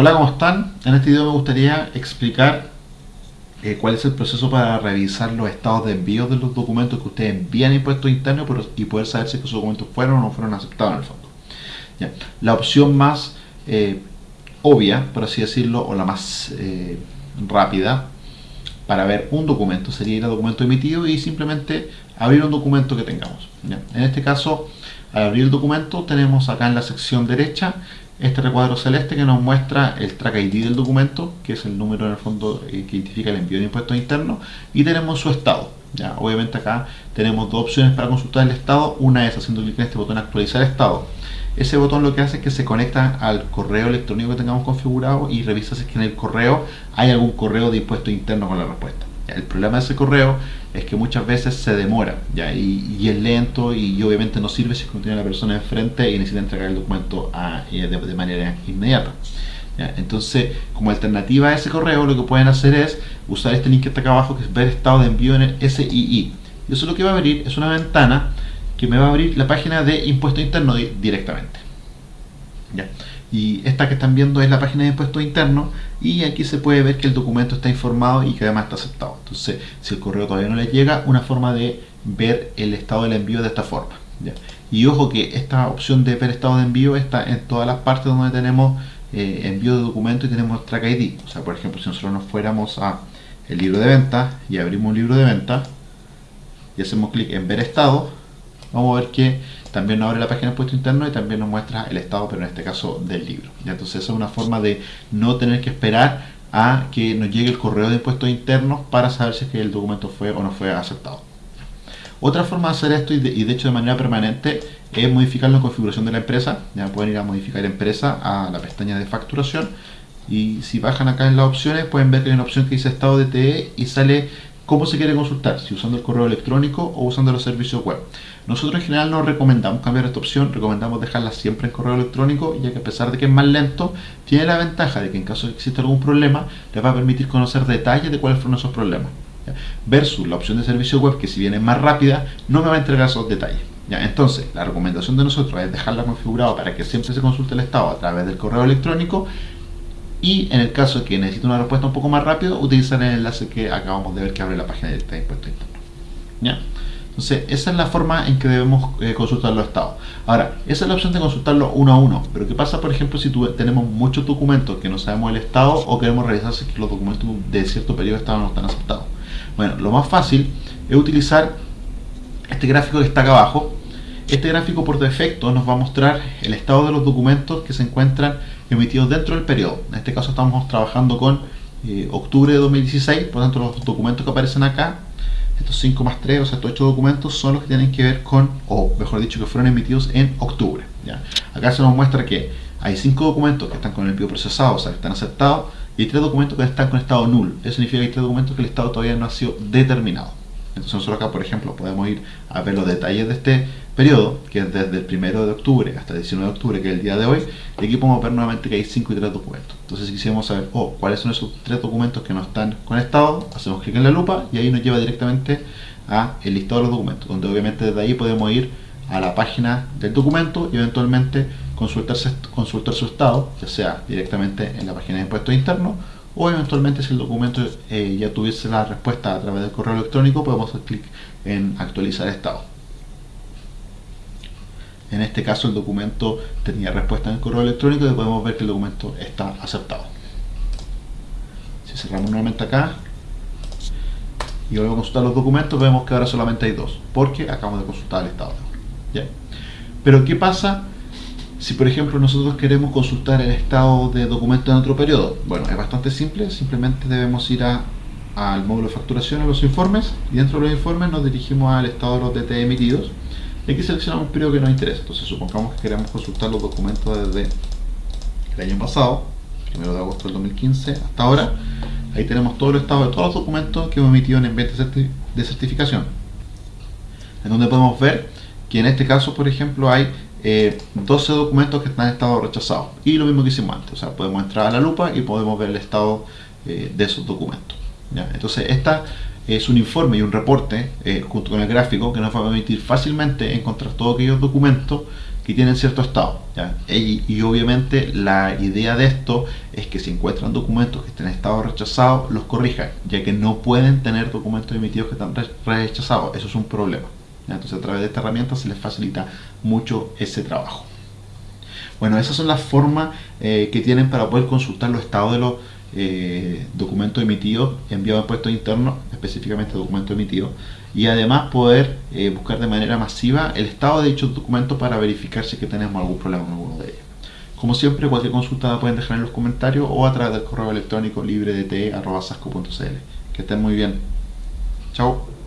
Hola, ¿cómo están? En este video me gustaría explicar eh, cuál es el proceso para revisar los estados de envío de los documentos que ustedes envían a impuestos internos y poder saber si esos documentos fueron o no fueron aceptados en el fondo. La opción más eh, obvia, por así decirlo, o la más eh, rápida para ver un documento sería ir a documento emitido y simplemente abrir un documento que tengamos. En este caso, al abrir el documento tenemos acá en la sección derecha este recuadro celeste que nos muestra el track ID del documento, que es el número en el fondo eh, que identifica el envío de impuestos internos, y tenemos su estado. ¿ya? Obviamente acá tenemos dos opciones para consultar el estado, una es haciendo clic en este botón actualizar estado. Ese botón lo que hace es que se conecta al correo electrónico que tengamos configurado y revisa si que en el correo hay algún correo de impuesto interno con la respuesta. El problema de ese correo es que muchas veces se demora. Y, es lento y, obviamente no sirve si tiene la persona enfrente y necesita entregar el documento de, manera inmediata. Entonces, como alternativa a ese correo, lo que pueden hacer es usar este link que está acá abajo, que es ver estado de envío en el SII. Y eso lo que va a abrir es una ventana que me va a abrir la página de impuesto interno directamente. Y esta que están viendo es la página de impuestos internos y aquí se puede ver que el documento está informado y que además está aceptado. Entonces si el correo todavía no le llega una forma de ver el estado del envío de esta forma y ojo que esta opción de ver estado de envío está en todas las partes donde tenemos eh, envío de documento y tenemos track ID o sea por ejemplo si nosotros nos fuéramos a el libro de venta y abrimos un libro de venta y hacemos clic en ver estado vamos a ver que también nos abre la página de impuesto interno y también nos muestra el estado, pero en este caso del libro. ¿ya? Entonces esa es una forma de no tener que esperar a que nos llegue el correo de impuestos internos para saber si es que el documento fue o no fue aceptado. Otra forma de hacer esto, y de, hecho de manera permanente, es modificar la configuración de la empresa. Ya pueden ir a modificar empresa a la pestaña de facturación y si bajan acá en las opciones pueden ver que hay una opción que dice estado de TE y sale cómo se quiere consultar, si usando el correo electrónico o usando los servicios web. Nosotros en general no recomendamos cambiar esta opción, recomendamos dejarla siempre en correo electrónico, ya que a pesar de que es más lento, tiene la ventaja de que en caso de que exista algún problema, les va a permitir conocer detalles de cuáles fueron esos problemas. Versus la opción de servicio web, que si bien es más rápida, no me va a entregar esos detalles. Entonces, la recomendación de nosotros es dejarla configurada para que siempre se consulte el estado a través del correo electrónico y en el caso de que necesite una respuesta un poco más rápido, utilizar el enlace que acabamos de ver que abre la página de impuesto interno. ¿Ya? Entonces, esa es la forma en que debemos eh, consultar los estados. Ahora, esa es la opción de consultarlo uno a uno. Pero ¿qué pasa, por ejemplo, si tenemos muchos documentos que no sabemos el estado o queremos revisar si los documentos de cierto periodo de estado no están aceptados? Bueno, lo más fácil es utilizar este gráfico que está acá abajo. Este gráfico por defecto nos va a mostrar el estado de los documentos que se encuentran emitidos dentro del periodo. En este caso estamos trabajando con eh, octubre de 2016, por lo tanto los documentos que aparecen acá, estos 5 más 3, o sea, estos 8 documentos son los que tienen que ver con, o mejor dicho, que fueron emitidos en octubre. ¿ya? Acá se nos muestra que hay 5 documentos que están con el envío procesado, o sea, que están aceptados, y 3 documentos que están con estado nulo. Eso significa que hay 3 documentos que el estado todavía no ha sido determinado. Nosotros acá, por ejemplo, podemos ir a ver los detalles de este periodo, que es desde el 1 de octubre hasta el 19 de octubre, que es el día de hoy, y aquí podemos ver nuevamente que hay 5 y 3 documentos. Entonces si quisiéramos saber, oh, cuáles son esos 3 documentos que no están conectados, hacemos clic en la lupa y ahí nos lleva directamente a el listado de los documentos, donde obviamente desde ahí podemos ir a la página del documento y eventualmente consultar su estado, ya sea directamente en la página de impuestos internos o eventualmente si el documento eh, ya tuviese la respuesta a través del correo electrónico podemos hacer clic en actualizar estado. En este caso el documento tenía respuesta en el correo electrónico y podemos ver que el documento está aceptado. Si cerramos nuevamente acá y volvemos a consultar los documentos vemos que ahora solamente hay dos porque acabamos de consultar el estado pero ¿qué pasa si por ejemplo nosotros queremos consultar el estado de documento en otro periodo, bueno, es bastante simple, simplemente debemos ir a, al módulo de facturación, a los informes, y dentro de los informes nos dirigimos al estado de los DT emitidos, y aquí seleccionamos un periodo que nos interesa. Entonces supongamos que queremos consultar los documentos desde el año pasado, 1 de agosto del 2015 hasta ahora, ahí tenemos todo el estado de todos los documentos que hemos emitido en ambiente de certificación, en donde podemos ver que en este caso, por ejemplo, hay 12 eh, documentos que están en estado rechazado y lo mismo que hicimos antes, o sea, podemos entrar a la lupa y podemos ver el estado eh, de esos documentos entonces esta es un informe y un reporte eh, junto con el gráfico que nos va a permitir fácilmente encontrar todos aquellos documentos que tienen cierto estado. Y, y, obviamente la idea de esto es que si encuentran documentos que estén en estado rechazado, los corrijan, ya que no pueden tener documentos emitidos que están rechazados. Eso es un problema. Entonces a través de esta herramienta se les facilita mucho ese trabajo. Bueno, esas son las formas eh, que tienen para poder consultar los estados de los eh, documentos emitidos, enviados a impuestos internos, específicamente documentos emitidos, y además poder eh, buscar de manera masiva el estado de dichos documentos para verificar si que tenemos algún problema en alguno de ellos. Como siempre, cualquier consulta la pueden dejar en los comentarios o a través del correo electrónico libredt.sasco.cl. Que estén muy bien. Chao.